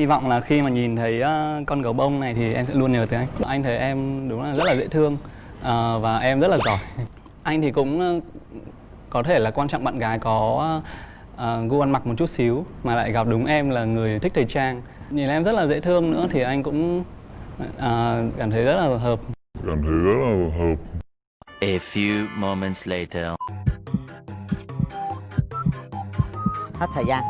hy vọng là khi mà nhìn thấy ờ, con gấu bông này thì em sẽ luôn nhớ tới anh. Anh thấy em đúng là rất là dễ thương ờ, và em rất là giỏi. Anh thì cũng ờ, có thể là quan trọng bạn gái có gu ăn mặc một chút xíu mà lại gặp đúng em là người thích thời trang. Nhìn em rất là dễ thương nữa thì anh cũng cảm thấy rất là hợp. Cảm thấy rất là hợp. A few moments later. hết thời gian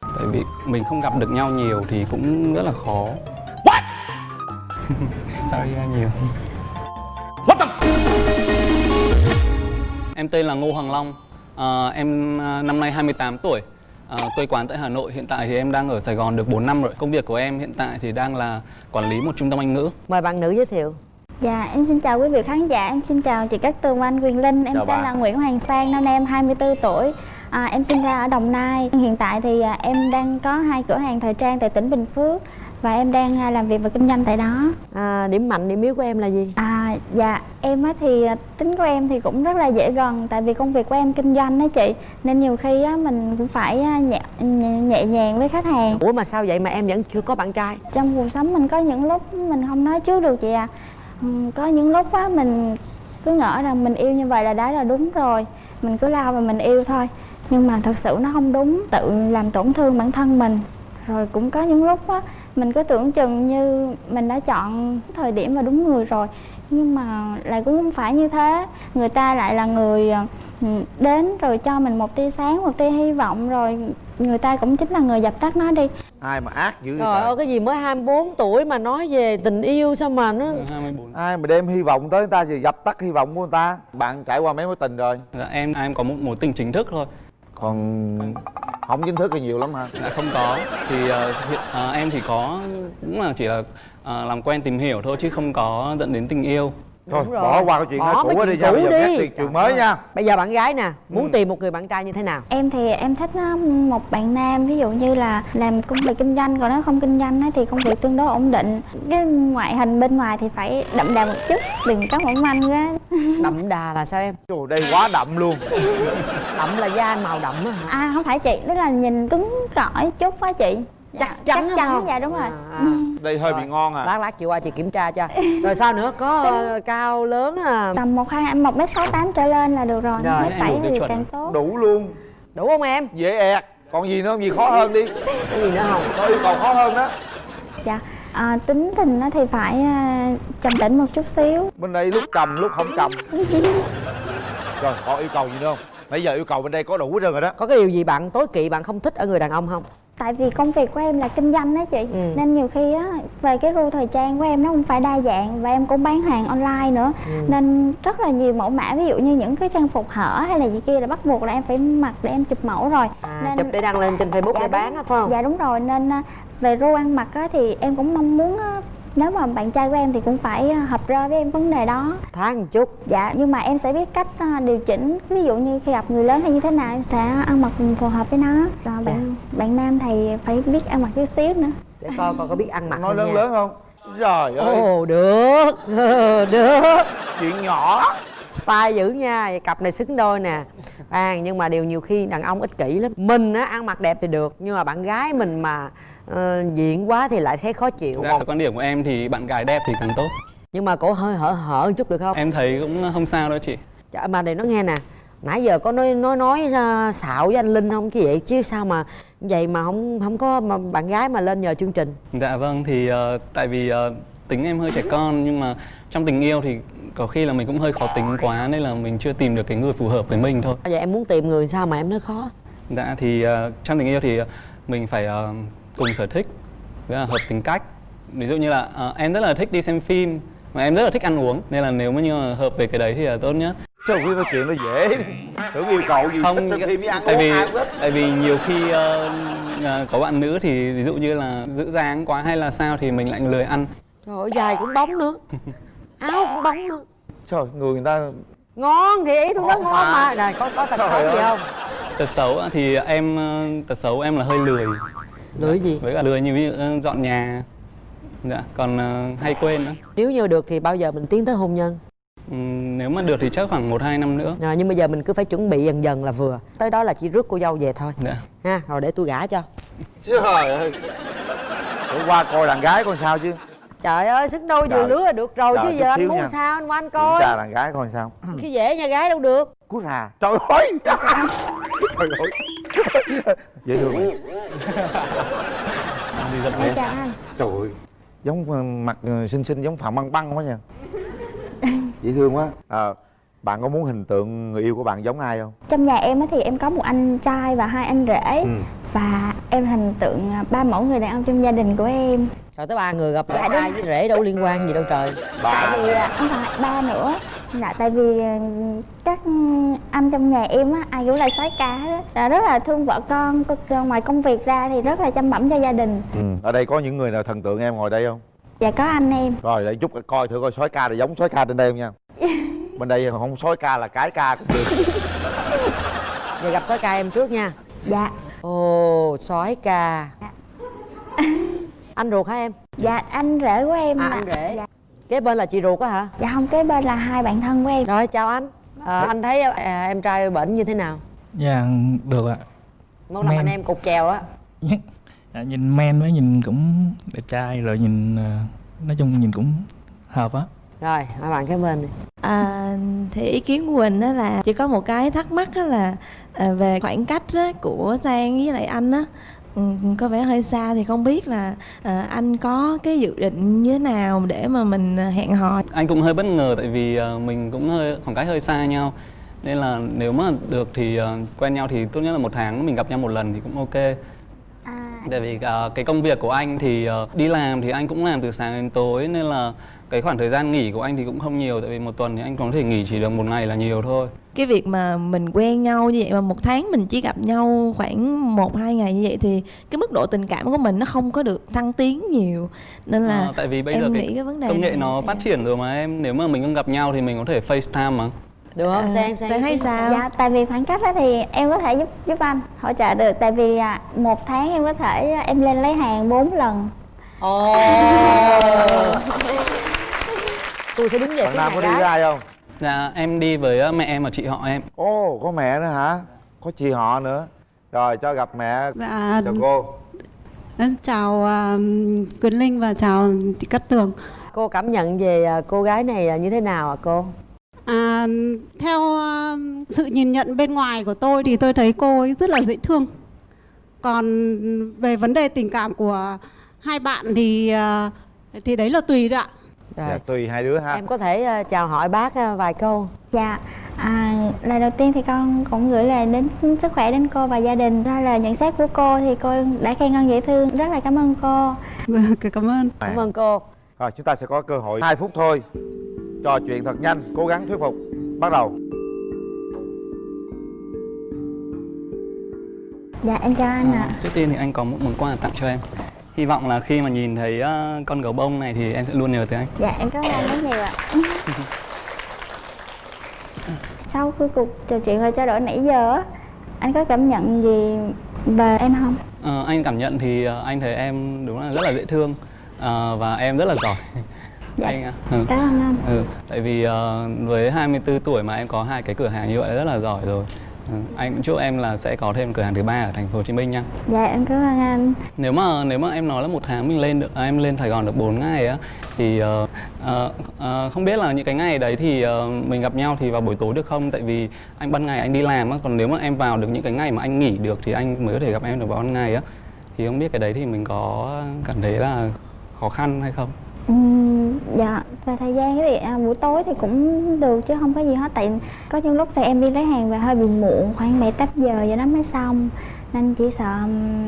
tại vì mình không gặp được nhau nhiều thì cũng rất là khó. What? Sorry ra nhiều? What the Em tên là Ngô Hoàng Long. Ờ, Em ờ, năm nay 28 tuổi. Ờ, quê quán tại Hà Nội. Hiện tại thì em đang ở Sài Gòn được 4 năm rồi. Công việc của em hiện tại thì đang là quản lý một trung tâm Anh ngữ. Mời bạn nữ giới thiệu Dạ, em xin chào quý vị khán giả, em xin chào chị Cát Tường anh Quyền Linh. Em Chào tên bạn. là Nguyễn Hoàng Sang, năm nay em 24 tuổi. À, Em sinh ra ở Đồng Nai. Hiện tại thì à, em đang có hai cửa hàng thời trang tại tỉnh Bình Phước Và em đang à, làm việc và kinh doanh tại đó. À, điểm mạnh điểm yếu của em là gì? À, Dạ, em á thì à, tính của em thì cũng rất là dễ gần Tại vì công việc của em kinh doanh đó chị. Nên nhiều khi á, mình cũng phải à, nhẹ, nhẹ, nhàng với khách hàng. Ủa mà sao vậy mà em vẫn chưa có bạn trai? Trong cuộc sống mình có những lúc mình không nói trước được chị à. Ừm, Ừ, có những lúc á, mình cứ ngỡ rằng mình yêu như vậy là đã là đúng rồi. Mình cứ lao và mình yêu thôi. Nhưng mà thật sự nó không đúng, tự làm tổn thương bản thân mình. Rồi cũng có những lúc á, mình cứ tưởng chừng như mình đã chọn thời điểm và đúng người rồi. Nhưng mà lại cũng không phải như thế. Người ta lại là người ừ, đến rồi cho mình một tia sáng, một tia hy vọng rồi người ta cũng chính là người dập tắt nó đi. Ai mà ác dữ vậy trời ơi cái gì mới 24 tuổi mà nói về tình yêu sao mà nó 24 ai mà đem hy vọng tới người ta thì dập tắt hy vọng của người ta? Bạn trải qua mấy mối tình rồi? Dạ, em em có một mối tình chính thức thôi. Còn không chính thức thì nhiều lắm hả? Dạ không có. Thì hiện, ờ, em thì có cũng là chỉ là ờ, làm quen tìm hiểu thôi chứ không có dẫn đến tình yêu thôi Đúng rồi. bỏ qua cái chuyện Bỏ mấy cũ đi nha bây giờ đi. chuyện, chuyện mới nha. bây giờ bạn gái nè muốn Ừ. tìm một người bạn trai như thế nào? Em thì em thích á, một bạn nam ví dụ như là làm công việc kinh doanh còn nếu không kinh doanh á, thì công việc tương đối ổn định. Cái ngoại hình bên ngoài thì phải đậm đà một chút đừng có mỏng manh quá. Đậm đà là sao em? Trời đây quá đậm luôn. Đậm là da màu đậm á hả? À không phải chị tức là nhìn cứng cỏi chút á chị Chắc chắn chắc chắn không? dạ đúng rồi. À, à. Ừ. đây hơi bị ngon à. lát lát chị qua chị kiểm tra cho. Rồi sao nữa? Có ờ, cao lớn à? Tầm một hai một mét sáu tám trở lên là được rồi Rồi, mét em bảy thì chuẩn càng tốt. Đủ luôn. Đủ không em? Dễ ẹt. Còn gì nữa không? Gì khó hơn đi. Cái gì nữa không? Có yêu cầu khó hơn đó. Dạ à, tính tình á thì phải à, trầm tĩnh một chút xíu. Bên đây lúc trầm lúc không trầm. Rồi còn yêu cầu gì nữa không? Nãy giờ yêu cầu bên đây có đủ hết trơn rồi đó. Có cái điều gì bạn tối kỵ bạn không thích ở người đàn ông không tại vì công việc của em là kinh doanh đó chị Ừ. nên nhiều khi á về cái ru thời trang của em nó không phải đa dạng và em cũng bán hàng online nữa Ừ. nên rất là nhiều mẫu mã ví dụ như những cái trang phục hở hay là gì kia là bắt buộc là em phải mặc để em chụp mẫu rồi à, Nên- chụp để đăng lên trên facebook Dạ để bán á phải không dạ đúng rồi nên à, về ru ăn mặc á thì em cũng mong muốn á, nếu mà bạn trai của em thì cũng phải à, hợp rơ với em vấn đề đó. Tháng một chút. Dạ nhưng mà em sẽ biết cách à, điều chỉnh. Ví dụ như khi gặp người lớn hay như thế nào em sẽ ăn mặc phù hợp với nó. Rồi bạn bạn nam thì phải biết ăn mặc chút xíu nữa. Để coi coi có biết ăn mặc nói lớn nha. lớn không? Trời ơi. ồ được. Ờ, được. Chuyện nhỏ style dữ nha Vậy cặp này xứng đôi nè. À nhưng mà điều nhiều khi đàn ông ích kỷ lắm. Mình á ăn mặc đẹp thì được nhưng mà bạn gái mình mà ờ, diện quá thì lại thấy khó chịu. Dạ, quan điểm của em thì bạn gái đẹp thì càng tốt. Nhưng mà cổ hơi hở hở một chút được không? Em thấy cũng không sao đâu chị. Chả, mà để nó nghe nè. Nãy giờ có nói nói nói ra xạo với anh linh không? Chứ vậy? Chứ sao mà vậy mà không không có mà bạn gái mà lên nhờ chương trình? Dạ vâng thì ờ, tại vì ờ, tính em hơi trẻ con nhưng mà trong tình yêu thì có khi là mình cũng hơi khó tính quá nên là mình chưa tìm được cái người phù hợp với mình thôi. vậy em muốn tìm người sao mà em nói khó Dạ thì ờ, trong tình yêu thì ờ, mình phải ờ, cùng sở thích với là hợp tính cách. Ví dụ như là ờ, em rất là thích đi xem phim mà em rất là thích ăn uống nên là nếu mà như mà hợp về cái đấy thì là tốt nhất. Trời ơi, nói chuyện nó dễ Tưởng yêu cầu gì thích xem phim với ăn tại uống vì thích tại vì nhiều khi ờ, có bạn nữ thì ví dụ như là giữ dáng quá hay là sao thì mình lại lười ăn trời ơi dài cũng bóng nữa áo cũng bóng nữa Trời người người ta ngon thì ý tôi nói Ngon mà. mà. Này có có tật Trời xấu gì không? Tật xấu á, thì em tật xấu em là hơi lười. Lười gì? Với cả lười như ví dụ ờ, dọn nhà. Dạ còn ờ, hay quên nữa nếu như được thì bao giờ mình tiến tới hôn nhân? Ừm, nếu mà được thì chắc khoảng một hai năm nữa. Rồi nhưng bây giờ mình cứ phải chuẩn bị dần dần là vừa. Tới đó là chỉ rước cô dâu về thôi. Dạ. Ha rồi để tôi gả cho. Trời ơi. Bữa qua coi đàn gái coi sao chứ trời ơi xứng đôi vừa lứa là được rồi Trời, chứ giờ anh muốn nha. sao anh qua anh coi tra đàn gái coi sao. Khi dễ nha gái đâu được. Cút hà. Trời ơi! Trời ơi! Dễ thương mày đi chào anh Trời ơi! Giống ờ, mặt ờ, xinh xinh giống Phạm Băng Băng quá nha. Dễ thương quá. À, Bạn có muốn hình tượng người yêu của bạn giống ai không? trong nhà em á thì em có một anh trai và hai anh rể. Ừ. và em hình tượng à, ba mẫu người đàn ông trong gia đình của em. Rồi tới ba người gặp Dạ, lại ai với rể đâu liên quan gì đâu trời. Bà tại vì à, không phải ba nữa. Là tại vì à, các anh trong nhà em á ai cũng là soái ca hết á. Là rất là thương vợ con ngoài công việc ra thì rất là chăm bẵm cho gia đình. Ừ. Ở đây có những người nào thần tượng em ngồi đây không? và có anh em. Rồi để giúp coi thử coi sói ca này giống sói ca trên đây không nha. Bên đây không sói ca là cái ca cũng được. Giờ gặp sói ca em trước nha. Dạ ồ sói ca anh ruột hả em? Dạ anh rể của em à là- anh rể. Dạ, kế bên là chị ruột á hả? Dạ không kế bên là hai bạn thân của em. Rồi chào anh. À, anh thấy à, em trai bệnh như thế nào? Dạ được ạ. Muốn làm anh em cục chèo á? Dạ, Nhìn men với nhìn cũng đẹp trai rồi nhìn ờ, Nói chung nhìn cũng hợp á rồi hai bạn kế bên đi. À, thì ý kiến của mình đó là chỉ có một cái thắc mắc đó là à, về khoảng cách á, của Sang với lại anh á. Ừ, có vẻ hơi xa thì không biết là à, anh có cái dự định như thế nào để mà mình à, hẹn hò? Anh cũng hơi bất ngờ tại vì ờ, mình cũng hơi khoảng cách hơi xa nhau. Nên là nếu mà được thì ờ, quen nhau thì tốt nhất là một tháng mình gặp nhau một lần thì cũng ok. à, tại vì ờ, cái công việc của anh thì ờ, đi làm thì anh cũng làm từ sáng đến tối nên là cái khoảng thời gian nghỉ của anh thì cũng không nhiều tại vì một tuần thì anh có thể nghỉ chỉ được một ngày là nhiều thôi. Cái việc mà mình quen nhau như vậy mà một tháng mình chỉ gặp nhau khoảng một hai ngày như vậy thì cái mức độ tình cảm của mình nó không có được thăng tiến nhiều. Nên là Ờ, tại vì bây em giờ nghĩ cái cái vấn đề công nghệ này- nó phát triển rồi mà em nếu mà mình không gặp nhau thì mình có thể FaceTime mà được không? À, sang sang Sang thấy sao? dạ tại vì khoảng cách đó thì em có thể giúp giúp anh hỗ trợ được. Tại vì à, một tháng em có thể à, em lên lấy hàng 4 lần. Ồ. Tôi sẽ đứng về Bạn phía có đi với gái ai không? dạ em đi với ờ, mẹ em và chị họ em. Ồ có mẹ nữa hả? Có chị họ nữa. Rồi cho gặp mẹ. Dạ, Chào cô. Em chào à, Quyền Linh và chào chị Cát Tường. cô cảm nhận về à, cô gái này là như thế nào ạ cô À, theo à, sự nhìn nhận bên ngoài của tôi thì tôi thấy cô ấy rất là dễ thương. Còn về vấn đề tình cảm của hai bạn thì à, thì đấy là tùy đấy ạ. rồi Dạ tùy hai đứa ha. em có thể à, chào hỏi bác à, vài câu. Dạ à, lời đầu tiên thì con cũng gửi lời đến sức khỏe đến cô và gia đình. Đó là nhận xét của cô thì cô đã khen con dễ thương. Rất là cảm ơn cô. Vâng, Cảm ơn. cảm ơn cô. Rồi chúng ta sẽ có cơ hội 2 phút thôi Trò chuyện thật nhanh Cố gắng thuyết phục. Bắt đầu. Dạ em chào anh ạ. Trước tiên thì anh có một món quà tặng cho em. Hy vọng là khi mà nhìn thấy ờ, con gấu bông này thì em sẽ luôn nhớ tới anh. Dạ em cảm ơn anh rất nhiều ạ. Sau cái cuộc trò chuyện và trao đổi nãy giờ á anh có cảm nhận gì về em không? Ờ, Anh cảm nhận thì ờ, anh thấy em đúng là rất là dễ thương Ờ, Và em rất là giỏi Dạ. anh, ạ. ừ. cảm ơn anh Ừ, tại vì ờ, với 24 tuổi mà em có hai cái cửa hàng như vậy rất là giỏi rồi ừ, Anh cũng chúc em là sẽ có thêm cửa hàng thứ ba ở thành phố Hồ Chí Minh nha dạ em cảm ơn anh Nếu mà nếu mà em nói là một tháng mình lên được à, em lên Sài Gòn được 4 ngày á thì ờ, ờ, ờ, không biết là những cái ngày đấy thì ờ, mình gặp nhau thì vào buổi tối được không? Tại vì anh ban ngày anh đi làm á, còn nếu mà em vào được những cái ngày mà anh nghỉ được thì anh mới có thể gặp em được vào ban ngày á. Thì không biết cái đấy thì mình có cảm thấy là khó khăn hay không? Ừm, dạ về thời gian thì à, buổi tối thì cũng được chứ không có gì hết tại có những lúc thì em đi lấy hàng về hơi bị muộn khoảng bảy tám giờ vậy đó mới xong nên chỉ sợ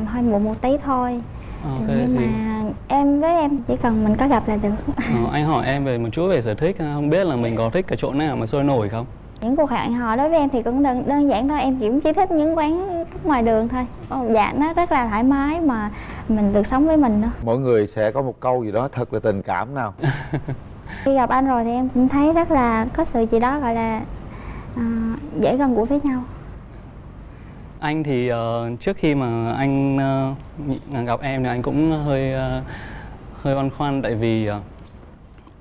hơi muộn một tí thôi Ok nhưng thì mà em với em chỉ cần mình có gặp là được ờ, anh hỏi em về một chút về sở thích không biết là mình có thích cái chỗ nào mà sôi nổi không? Những cuộc hẹn hò đối với em thì cũng đơn, đơn giản thôi em chỉ chỉ thích những quán ngoài đường thôi. Dạ nó rất là thoải mái mà mình được sống với mình thôi. Mỗi người sẽ có một câu gì đó thật là tình cảm nào. Khi gặp anh rồi thì em cũng thấy rất là có sự gì đó gọi là à, dễ gần gũi với nhau. Anh thì ờ, trước khi mà anh nhị- gặp em thì anh cũng hơi ờ, hơi băn khoăn tại vì ờ,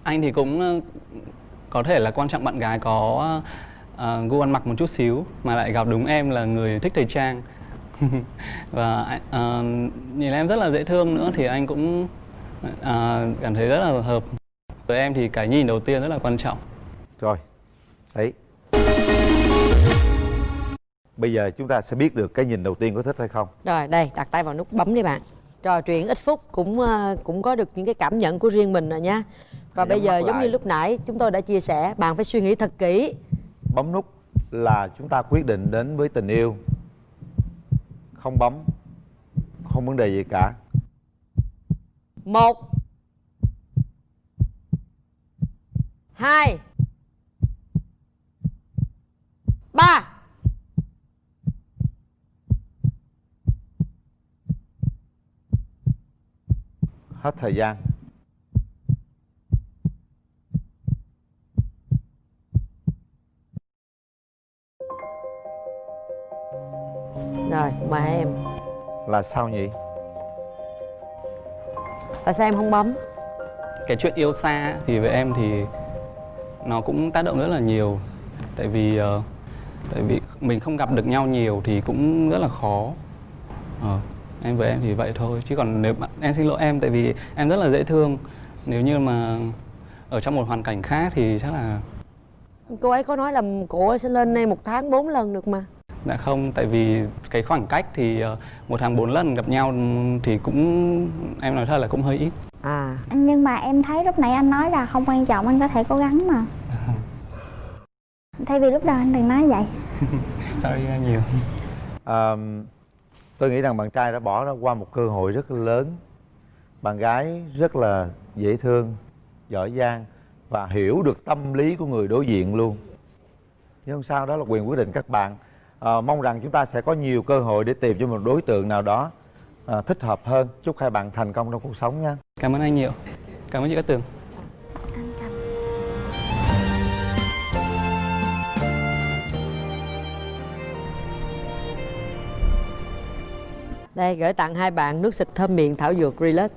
anh thì cũng ờ, có thể là quan trọng bạn gái có ờ, gu ăn mặc một chút xíu mà lại gặp đúng em là người thích thời trang. Và ờ, nhìn em rất là dễ thương nữa thì anh cũng ờ, cảm thấy rất là hợp. Với em thì cái nhìn đầu tiên rất là quan trọng. Rồi đấy bây giờ chúng ta sẽ biết được cái nhìn đầu tiên có thích hay không. Rồi đây đặt tay vào nút bấm đi bạn. Trò chuyện ít phút cũng ờ, cũng có được những cái cảm nhận của riêng mình rồi nha. Và Nhắm bây giờ giống lại. như lúc nãy chúng tôi đã chia sẻ Bạn phải suy nghĩ thật kỹ bấm nút là chúng ta quyết định đến với tình yêu. Không bấm không vấn đề gì cả. Một Hai Ba. Hết thời gian là sao nhỉ? Tại sao em không bấm? Cái chuyện yêu xa thì với em thì nó cũng tác động rất là nhiều. Tại vì ờ, tại vì mình không gặp được nhau nhiều thì cũng rất là khó. Ờ, em với em thì vậy thôi. Chứ còn nếu bạn em xin lỗi em tại vì em rất là dễ thương. Nếu như mà ở trong một hoàn cảnh khác thì chắc là Cô ấy có nói là cô ấy sẽ lên đây một tháng bốn lần được mà đã không tại vì cái khoảng cách thì ờ, một tháng bốn lần gặp nhau thì cũng em nói thật là cũng hơi ít. À. Nhưng mà em thấy lúc nãy anh nói là không quan trọng anh có thể cố gắng mà. Thay vì lúc đầu anh đừng nói vậy. Sorry nhiều. À, tôi nghĩ rằng bạn trai đã bỏ ra qua một cơ hội rất lớn. Bạn gái rất là dễ thương giỏi giang và hiểu được tâm lý của người đối diện luôn. Nhưng không sao đó là quyền quyết định các bạn à, mong rằng chúng ta sẽ có nhiều cơ hội để tìm cho một đối tượng nào đó à, thích hợp hơn. Chúc hai bạn thành công trong cuộc sống nha. Cảm ơn anh nhiều. Cảm ơn chị Cát Tường. Đây gửi tặng hai bạn nước xịt thơm miệng thảo dược Relax.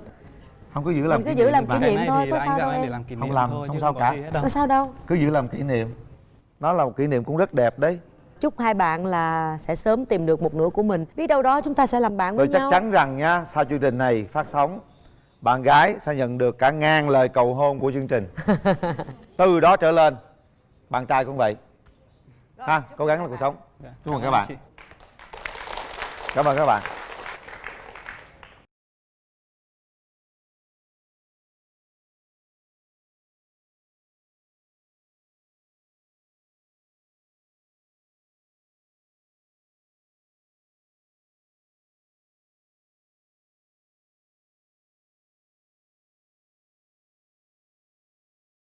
Không cứ giữ làm Mình cứ kỷ giữ niệm làm kỷ niệm thôi, có sao đâu em. làm Không làm, thôi, không sao cả. Có sao đâu. Cứ giữ làm kỷ niệm nó là một kỷ niệm cũng rất đẹp đấy Chúc hai bạn là sẽ sớm tìm được một nửa của mình. Biết đâu đó chúng ta sẽ làm bạn với tôi chắc nhau. chắn rằng nha sau chương trình này phát sóng bạn gái sẽ nhận được cả ngàn lời cầu hôn của chương trình. Từ đó trở lên bạn trai cũng vậy. Ha cố gắng là cuộc sống. Chúc mừng các bạn. cảm ơn các bạn